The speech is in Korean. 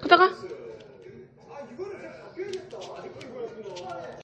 그러다가?